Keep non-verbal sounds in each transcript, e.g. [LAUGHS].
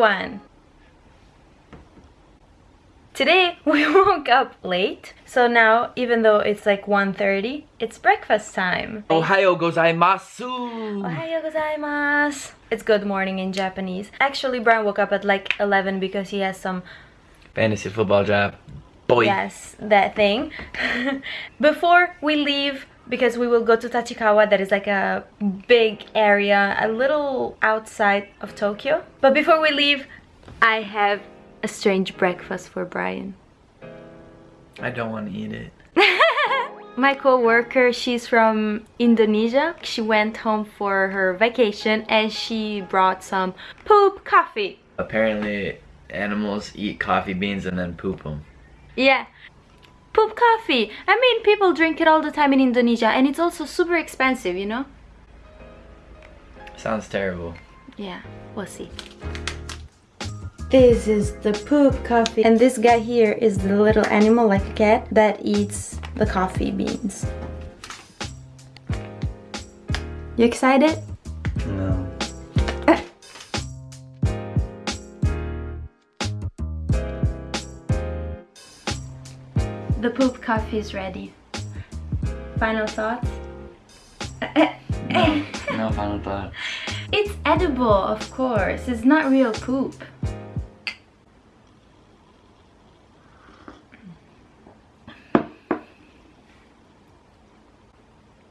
everyone! Today [LAUGHS] we woke up late, so now even though it's like 1.30, it's breakfast time. Ohayo gozaimasu! Ohayo gozaimasu! It's good morning in Japanese. Actually, Brian woke up at like 11 because he has some... Fantasy football job. Boy. Yes, that thing. [LAUGHS] Before we leave, because we will go to Tachikawa that is like a big area a little outside of Tokyo. But before we leave I have a strange breakfast for Brian. I don't want to eat it. [LAUGHS] My co-worker she's from Indonesia. She went home for her vacation and she brought some poop coffee. Apparently animals eat coffee beans and then poop them yeah poop coffee. I mean, people drink it all the time in Indonesia and it's also super expensive, you know? Sounds terrible. Yeah, we'll see. This is the poop coffee. And this guy here is the little animal like a cat that eats the coffee beans. You excited? The poop coffee is ready. Final thoughts? Eh, eh. no, no final thought. [LAUGHS] It's edible, of course. It's not real poop.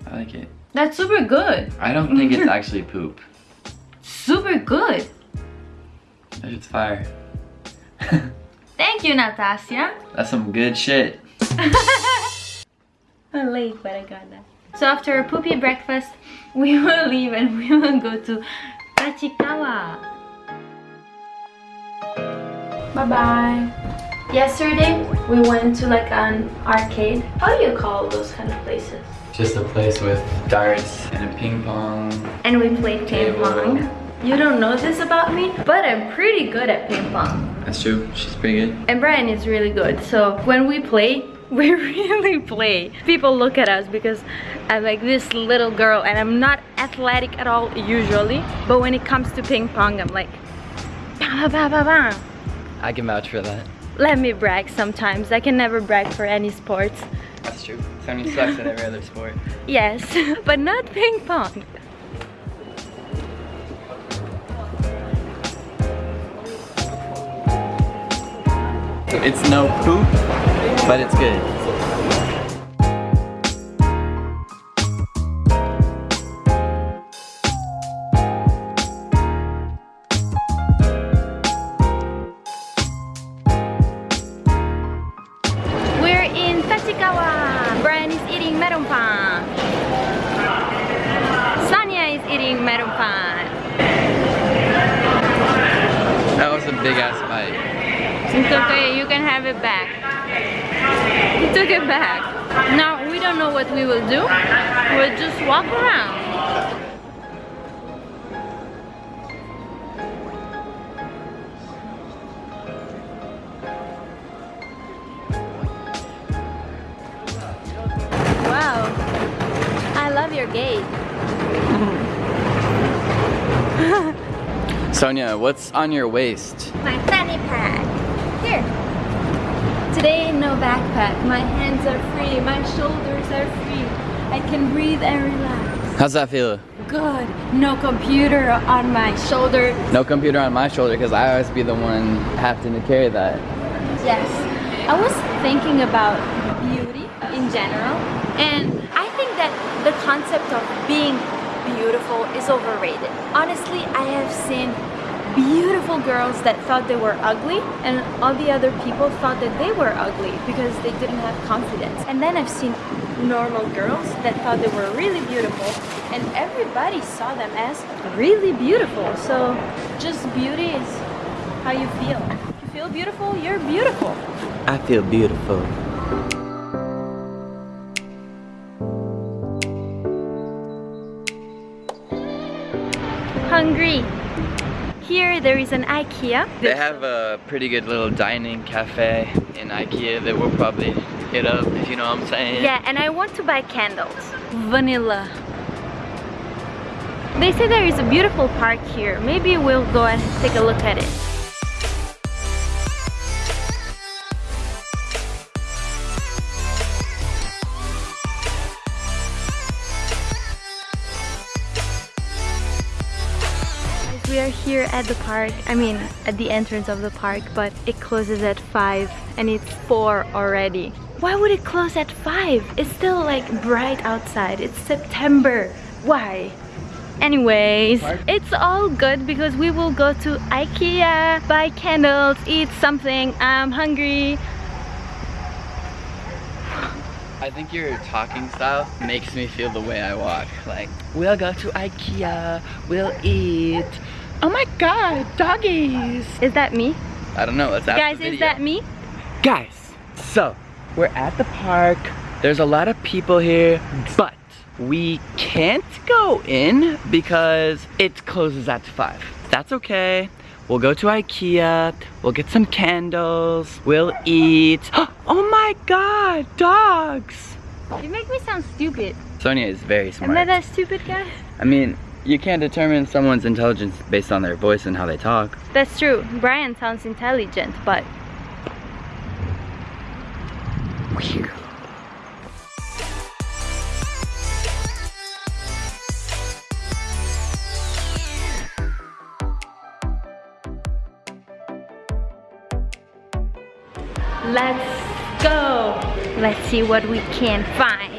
I like it. That's super good. I don't think it's [LAUGHS] actually poop. Super good. It's fire. [LAUGHS] Thank you, Natasha. That's some good shit. I'm late, but I got that. So after a poopy breakfast, [LAUGHS] we will leave and we will go to Tachikawa. Bye-bye. Yesterday, we went to like an arcade. How do you call those kind of places? Just a place with darts and a ping pong. And we played ping pong. You don't know this about me, but I'm pretty good at ping pong. That's true. She's pretty good. And Brian is really good. So when we play, [LAUGHS] we really play. People look at us because I'm like this little girl and I'm not athletic at all usually. But when it comes to ping pong, I'm like, [LAUGHS] bah, bah, bah, bah. I can vouch for that. let me brag sometimes. I can never brag for any sports. That's true. Tony sucks at every other sport. [LAUGHS] Yes, but not ping pong. It's no poop, but it's good. Now we don't know what we will do. We'll just walk around. Wow, I love your gait. Sonia, what's on your waist? My fanny pack. Today, no backpack. My hands are free. My shoulders are free. I can breathe and relax. How's that feel? Good. No computer on my shoulder. No computer on my shoulder because I always be the one having to carry that. Yes. I was thinking about beauty in general, and I think that the concept of being beautiful is overrated. Honestly, I have seen beautiful girls that thought they were ugly and all the other people thought that they were ugly because they didn't have confidence. And then I've seen normal girls that thought they were really beautiful and everybody saw them as really beautiful. So just beauty is how you feel. If you feel beautiful, you're beautiful. I feel beautiful. Hungry. Here there is an IKEA. They have a pretty good little dining cafe in Ikea that we'll probably hit up, if you know what I'm saying. Yeah, and I want to buy candles. Vanilla. They say there is a beautiful park here. Maybe we'll go and take a look at it. Here at the park. I mean, at the entrance of the park, but it closes at 5 and it's 4 already. Why would it close at 5? It's still like bright outside. It's September. Why? Anyways, it's all good because we will go to Ikea, buy candles, eat something. I'm hungry. I think your talking style makes me feel the way I walk. Like, we'll go to Ikea, we'll eat. Oh my god, doggies! Is that me? I don't know, let's ask Guys, the is that me? Guys, so, we're at the park. There's a lot of people here, but we can't go in because it closes at 5. That's okay. We'll go to Ikea, we'll get some candles, we'll eat. [GASPS] Oh my god, dogs! You make me sound stupid. Sonia is very smart. Am I that stupid guy? I mean, you can't determine someone's intelligence based on their voice and how they talk. That's true. Brian sounds intelligent, but let's go. Let's see what we can find.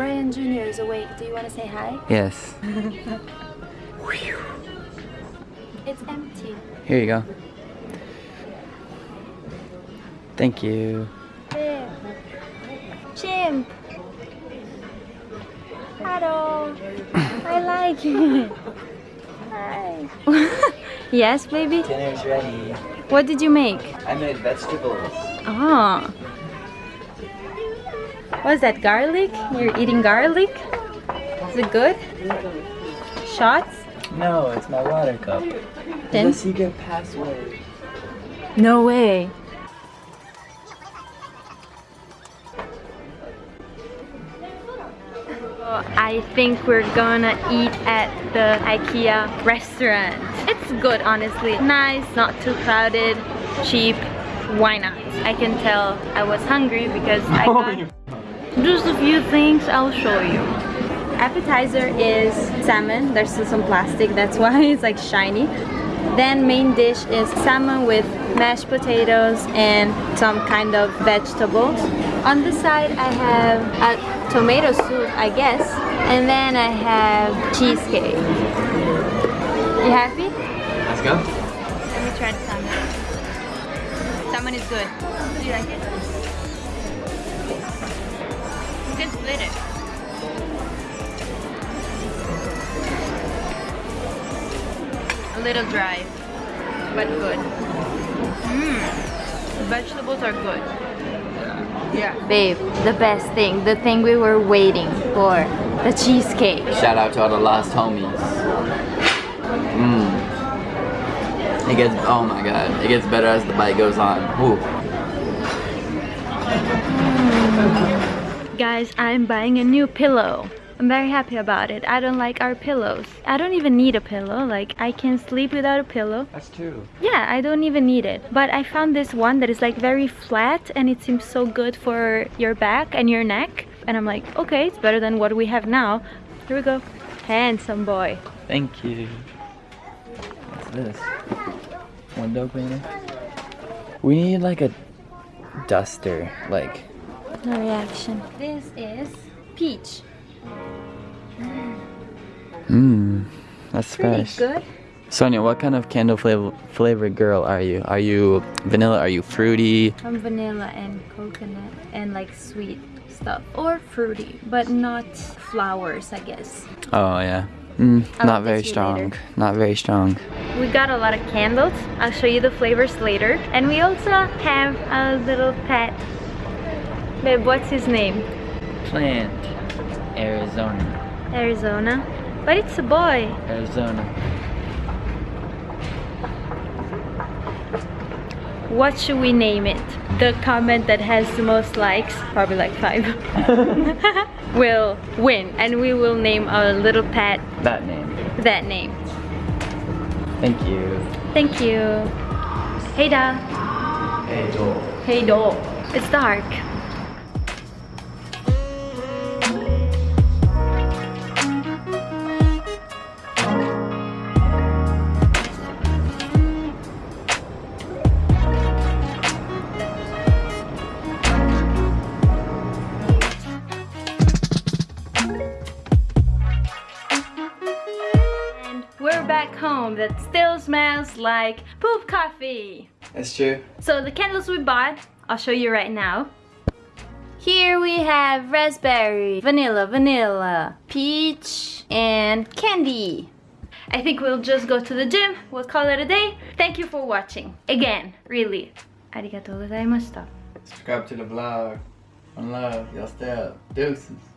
Brian Jr. is awake. Do you want to say hi? Yes. [LAUGHS] It's empty. Here you go. Thank you. There. Chimp. Hello. I like it. Hi. [LAUGHS] yes, baby? Dinner's ready. What did you make? I made vegetables. Oh. What's that, garlic? You're eating garlic? Is it good? Shots? No, it's my water cup. Then? secret password. No way. I think we're gonna eat at the IKEA restaurant. It's good, honestly. Nice, not too crowded, cheap. Why not? I can tell I was hungry because I [LAUGHS] got just a few things I'll show you. Appetizer is salmon. There's still some plastic, that's [LAUGHS] why it's like shiny. Then main dish is salmon with mashed potatoes and some kind of vegetables. On the side I have a tomato soup, I guess. And then I have cheesecake. You happy? Let's go. Let me try the salmon. Salmon is good. Do you like it? You can split it. A little dry, but good. Mmm. Vegetables are good. Yeah. Babe, the best thing, the thing we were waiting for, the cheesecake. Shout out to all the lost homies. Mmm. It gets, oh my god, it gets better as the bite goes on. Ooh. Guys, I'm buying a new pillow. I'm very happy about it. I don't like our pillows. I don't even need a pillow. Like, I can sleep without a pillow. That's true. Yeah, I don't even need it. But I found this one that is like very flat and it seems so good for your back and your neck. And I'm like, okay, it's better than what we have now. Here we go. Handsome boy. Thank you. What's this? Window cleaner? We need like a duster, like No reaction. This is peach. Mmm, that's Pretty fresh. good. Sonia, what kind of candle flavor flavored girl are you? Are you vanilla? Are you fruity? I'm vanilla and coconut and like sweet stuff. Or fruity, but not flowers, I guess. Oh yeah. Mm, not very strong. later. Not very strong. We got a lot of candles. I'll show you the flavors later. And we also have a little pet. Babe, what's his name? Plant. Arizona. Arizona. But it's a boy. Arizona. What should we name it? The comment that has the most likes, probably like five, [LAUGHS] [LAUGHS] will win. And we will name our little pet That name. that name. Thank you. Thank you. Hey da. Hey, Joel. Hey do. It's dark. That still smells like poop coffee. That's true. So the candles we bought, I'll show you right now. Here we have raspberry, vanilla, vanilla, peach, and candy. I think we'll just go to the gym. We'll call it a day. Thank you for watching. Again, really. Arigatou gozaimashita. Subscribe to the vlog. One love. Y'all stay up. Deuces.